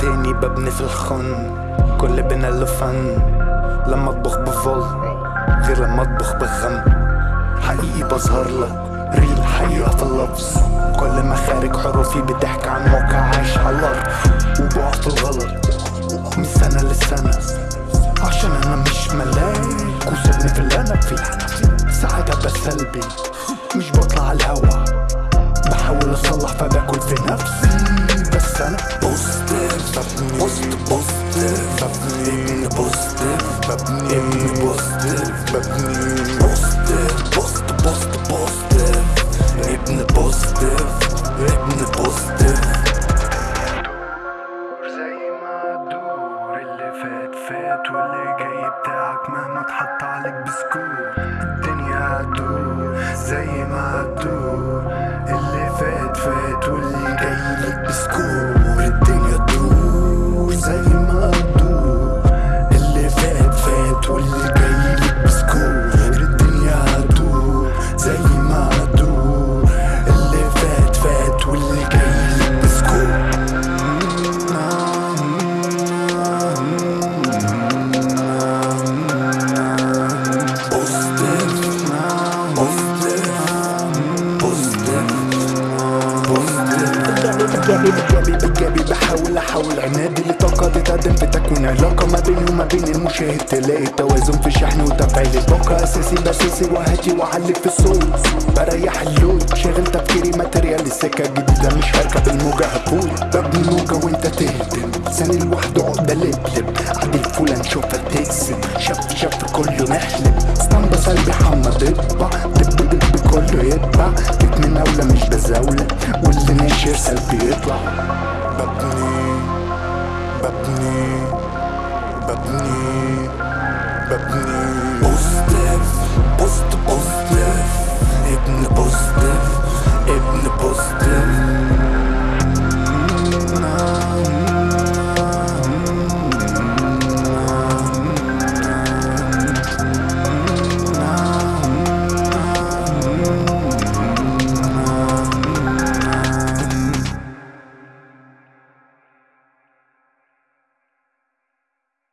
تاني ببني في الخن كل بنا له فن. لما اطبخ بفل غير لما اطبخ بغم. حقيقي بظهر لك ريل حقيقة في اللفظ. كل مخارج حروفي بتحكي عن موقع عايش على الأرض. وبقع في الغلط. سنة. عشان أنا مش ملاك وسيبني في اللي أنا فيه. ساعات ابقى سلبي مش بطلع الهوا. بحاول أصلح فباكل في نفسي. بس أنا بوستيف ببني فات واللي جاي بتاعك مهما اتحط عليك بسكوت. الدنيا هتدور بجابي بجابي بجابي بحاول احول عنادي لطاقة تتقدم في تكوين علاقة ما بيني وما بين المشاهد. تلاقي توازن في شحن وتفعيل. الباقة أساسي بساسي وهاتي واعلق في الصوت. بريح اللود شاغل تفكيري ماتريال. السكة جديدة مش هركب الموجة هفوت ببني موجة وانت تهدم. ثاني لوحده عقدة لبلب. عادي الفولة نشوفها تقسم. شف شف كله نحلب بزاولة واللي ناشر سلبي يطلع. ببني ببني ببني ببني